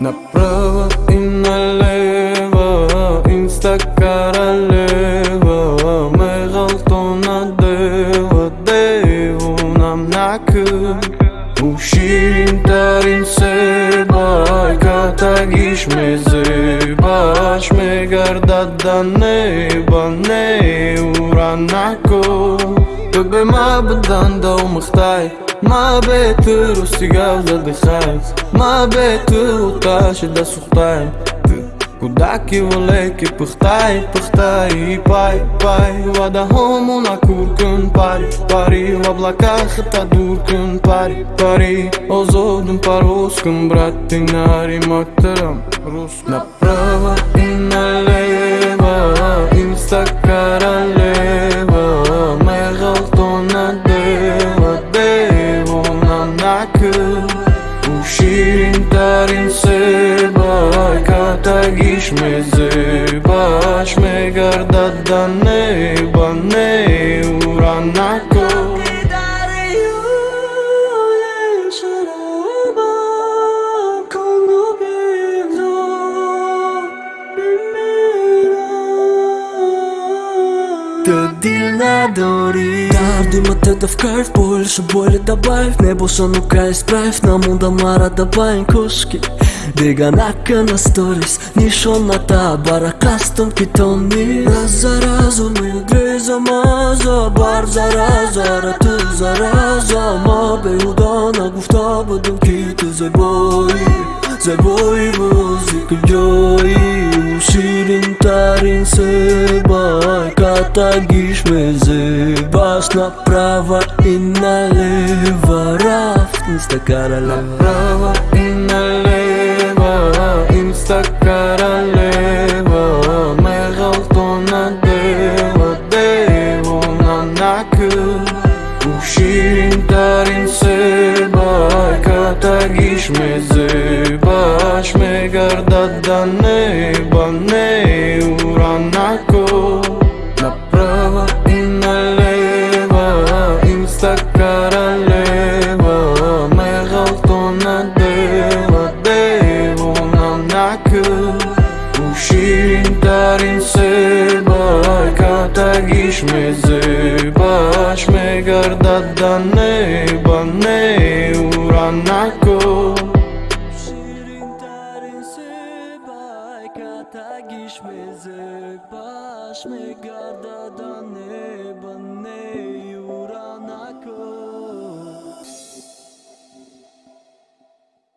Направо и налево, инстакара королева Май галтона дева, дево нам накъ Уширим тарим се бай, катагиш ме зебаш Ме гардат да неба, не уранак بابي ما بدان دو مختاي ما بيت روسي قال دي خايف ما بيت وطاش دا سخطاي Kudaki voleki pëhtaj, pëhtaj i paj, paj Va da homu na kur kën pari, pari Va blaka këta dur kën pari, pari O zodën pa ruskën, brati nari ma këtërëm rusk Na prëva i në leva, im së të پیش میزی باش میگردد دنی بنی و رنک светилна дори Кар димът е да в кайф, са боли добавь Небо шанука изправь, на муда мара да бавим кушки нака на сторис, нишоната бара Кастон китони Раз за ми и две замаза, бар за разо, рата за раза Мобе удана гуфта бъдам ките, бои За възи към джои Сирентарин сыбай Катагиш мезы Бас направо и налево Рафтин стакара Направо и налево Им стакара лево Мегалто на дева Дево на накыл Уширентарин сыбай Катагиш мезы Баш мегардаданеба se bajka ta gish me zë Bash me gardat da ne Shirin tarin se bajka ta gish me zë Bash me gardat da ne